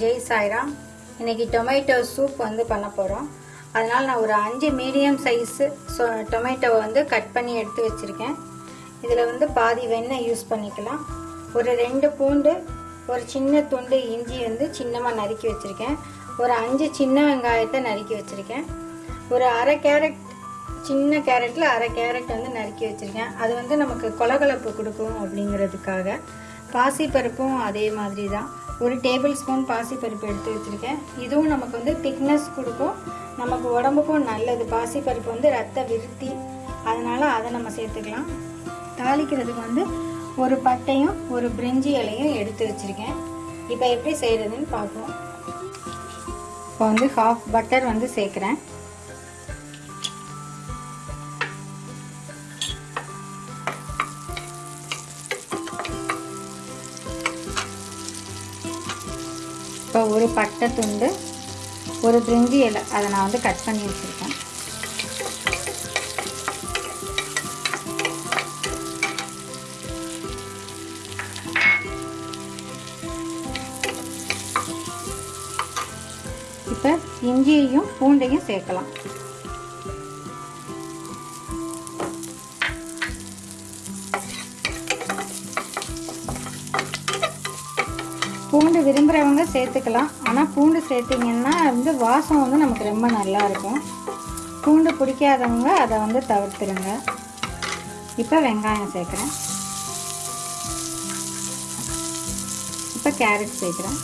ஜெய் சாய்ராம். இன்றைக்கி tomato soup வந்து பண்ண போகிறோம் அதனால் நான் ஒரு அஞ்சு மீடியம் சைஸு டொமேட்டோவை வந்து கட் பண்ணி எடுத்து வச்சுருக்கேன். இதில் வந்து பாதி வெண்ணெய் யூஸ் பண்ணிக்கலாம். ஒரு ரெண்டு பூண்டு ஒரு சின்ன துண்டு இஞ்சி வந்து சின்னமாக நறுக்கி வச்சுருக்கேன். ஒரு அஞ்சு சின்ன வெங்காயத்தை நறுக்கி வச்சுருக்கேன். ஒரு அரை கேரட் சின்ன கேரட்டில் அரை கேரட் வந்து நறுக்கி வச்சுருக்கேன். அது வந்து நமக்கு கொலகலப்பு கொடுக்கும் அப்படிங்கிறதுக்காக. பாசிப்பருப்பும் அதே மாதிரி தான் ஒரு டேபிள் ஸ்பூன் பாசிப்பருப்பு எடுத்து வச்சுருக்கேன். இதுவும் நமக்கு வந்து திக்னஸ் கொடுக்கும். நமக்கு உடம்புக்கும் நல்லது. பாசிப்பருப்பு வந்து ரத்த விருத்தி. அதனால் அதை நம்ம சேர்த்துக்கலாம். தாளிக்கிறதுக்கு வந்து ஒரு பட்டையும் ஒரு பிரிஞ்சி இலையும் எடுத்து வச்சுருக்கேன். இப்போ எப்படி செய்கிறதுன்னு பார்ப்போம். இப்போ வந்து ஹாஃப் பட்டர் வந்து சேர்க்குறேன். இப்போ ஒரு பட்டை துண்டு ஒரு பிரிஞ்சி இலை. அதை நான் வந்து கட் பண்ணி வச்சுருக்கேன். இப்போ இஞ்சியையும் பூண்டையும் சேர்க்கலாம். பூண்டு விரும்புகிறவங்க சேர்த்துக்கலாம். ஆனால் பூண்டு சேர்த்திங்கன்னா வந்து வாசம் வந்து நமக்கு ரொம்ப நல்லா இருக்கும் பூண்டு பிடிக்காதவங்க அதை வந்து தவிர்த்துருங்க. இப்போ வெங்காயம் சேர்க்குறேன். இப்போ கேரட் சேர்க்குறேன்.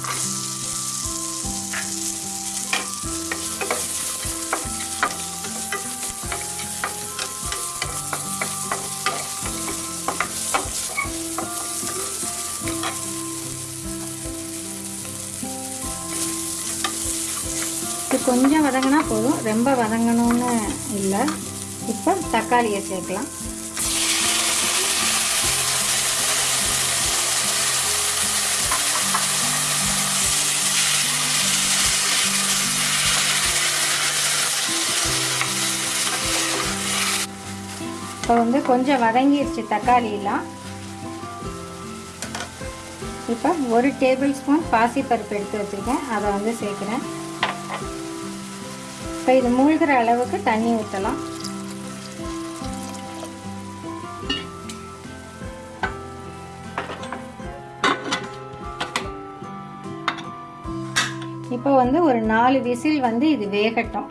இது கொஞ்சம் வதங்கினா போதும். ரொம்ப வதங்கணும்னு இல்லை. இப்போ தக்காளியை சேர்க்கலாம். இப்போ வந்து கொஞ்சம் வதங்கிடுச்சு தக்காளியெல்லாம். இப்போ ஒரு டேபிள் ஸ்பூன் பாசிப்பருப்பு எடுத்து வச்சுருக்கேன். அதை வந்து சேர்க்குறேன். இப்போ இது மூழ்கிற அளவுக்கு தண்ணி ஊற்றலாம் இப்போ வந்து ஒரு நாலு விசில் வந்து இது வேகட்டும்.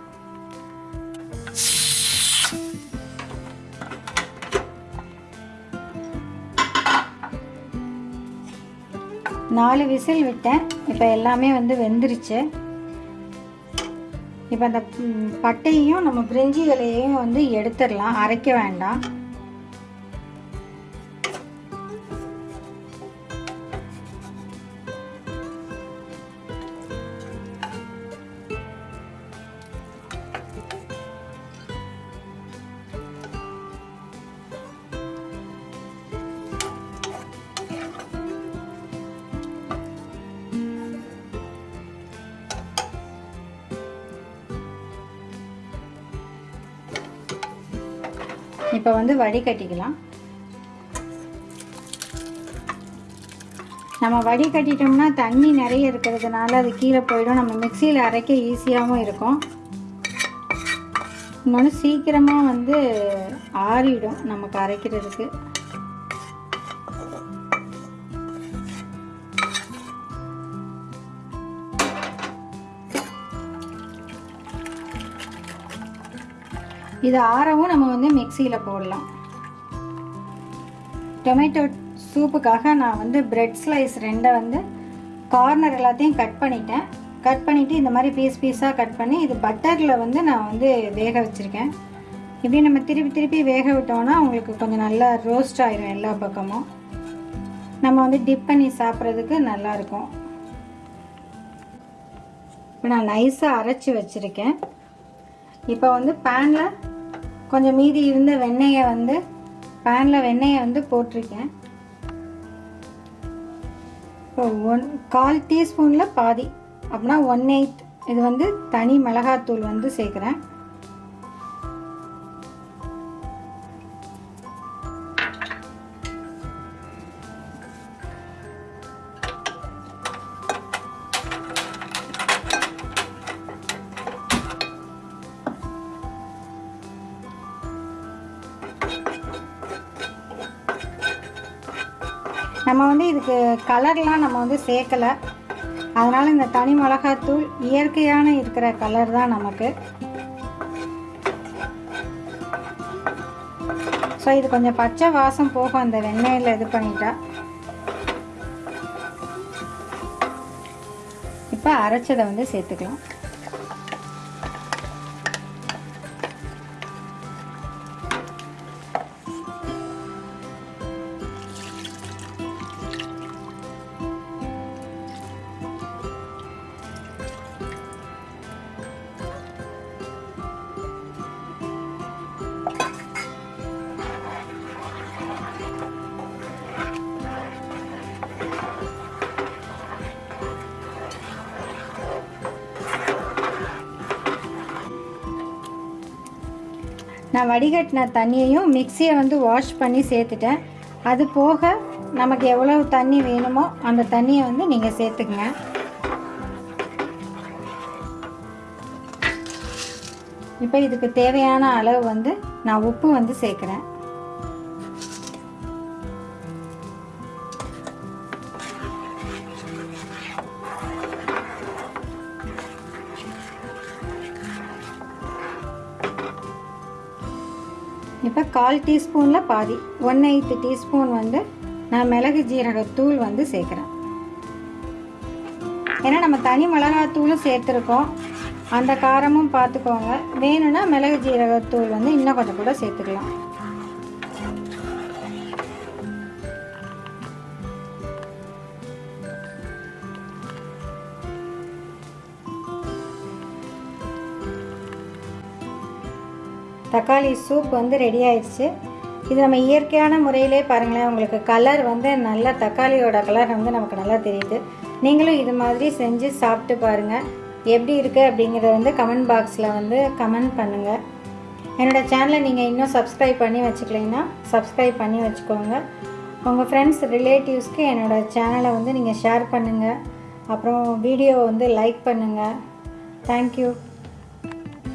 நாலு விசில் விட்டேன். இப்போ எல்லாமே வந்து வெந்துருச்சு. இப்போ அந்த பட்டையும் நம்ம பிரிஞ்சி இலையையும் வந்து எடுத்துடலாம். அரைக்க வேண்டாம். இப்போ வந்து வடிகட்டிக்கலாம் நம்ம வடிகட்டிட்டோம்னா தண்ணி நிறைய இருக்கிறதுனால அது கீழே போயிடும். நம்ம மிக்சியில் அரைக்க ஈஸியாகவும் இருக்கும். இன்னொன்று சீக்கிரமாக வந்து ஆறிடும் நமக்கு அரைக்கிறதுக்கு. இது ஆறவும் நம்ம வந்து மிக்சியில் போடலாம். டொமேட்டோ சூப்புக்காக நான் வந்து பிரெட் ஸ்லைஸ் ரெண்டை வந்து கார்னர் எல்லாத்தையும் கட் பண்ணிட்டேன். கட் பண்ணிவிட்டு இந்த மாதிரி பீஸ் பீஸாக கட் பண்ணி இது பட்டரில் வந்து நான் வந்து வேக வச்சுருக்கேன். இப்படி நம்ம திருப்பி திருப்பி வேக விட்டோம்னா உங்களுக்கு கொஞ்சம் நல்லா ரோஸ்ட் ஆயிரும் எல்லா பக்கமும். நம்ம வந்து டிப் பண்ணி சாப்பிட்றதுக்கு நல்லாயிருக்கும். இப்போ நான் நைஸாக அரைச்சி வச்சுருக்கேன். இப்போ வந்து பேனில் கொஞ்சம் மீதி இருந்த வெண்ணெயை வந்து பேனில் வெண்ணெயை வந்து போட்டிருக்கேன். இப்போ ஒன் கால் டீஸ்பூனில் பாதி. அப்படின்னா ஒன் எயிட் இது வந்து தனி மிளகாத்தூள் வந்து சேர்க்குறேன். நம்ம வந்து இதுக்கு கலர்லாம் நம்ம வந்து சேர்க்கலை. அதனால் இந்த தனி மிளகாத்தூள் இயற்கையான இருக்கிற கலர் தான் நமக்கு. ஸோ இது கொஞ்சம் பச்சை வாசம் போகும் அந்த வெண்ணெயில் இது பண்ணிட்டா. இப்போ அரைச்சதை வந்து சேர்த்துக்கலாம். நான் வடிகட்டின தண்ணியையும் மிக்சியை வந்து வாஷ் பண்ணி சேர்த்துட்டேன். அது போக நமக்கு எவ்வளவு தண்ணி வேணுமோ அந்த தண்ணியை வந்து நீங்கள் சேர்த்துக்குங்க. இப்போ இதுக்கு தேவையான அளவு வந்து நான் உப்பு வந்து சேர்க்குறேன். இப்போ கால் டீஸ்பூனில் பாதி ஒன் எயித்து டீஸ்பூன் வந்து நான் மிளகு ஜீரகத்தூள் வந்து சேர்க்குறேன். ஏன்னா நம்ம தனி மிளகாத்தூளும் சேர்த்துருக்கோம். அந்த காரமும் பார்த்துக்கோங்க. வேணும்னா மிளகு ஜீரகத்தூள் வந்து இன்னும் கொஞ்சம் கூட சேர்த்துக்கலாம். தக்காளி சூப் வந்து ரெடி ஆயிடுச்சு. இது நம்ம இயற்கையான முறையிலே பாருங்களேன் உங்களுக்கு கலர் வந்து நல்ல தக்காளியோட கலர் வந்து நமக்கு நல்லா தெரியுது. நீங்களும் இது மாதிரி செஞ்சு சாப்பிட்டு பாருங்கள் எப்படி இருக்குது அப்படிங்கிறத வந்து கமெண்ட் பாக்ஸில் வந்து கமெண்ட் பண்ணுங்கள் என்னோடய சேனலை நீங்கள் இன்னும் சப்ஸ்கிரைப் பண்ணி வச்சுக்கலைன்னா சப்ஸ்கிரைப் பண்ணி வச்சுக்கோங்க. உங்கள் ஃப்ரெண்ட்ஸ் ரிலேட்டிவ்ஸ்க்கு என்னோடய சேனலை வந்து நீங்கள் ஷேர் பண்ணுங்கள் அப்புறம் வீடியோ வந்து லைக் பண்ணுங்கள் தேங்க்யூ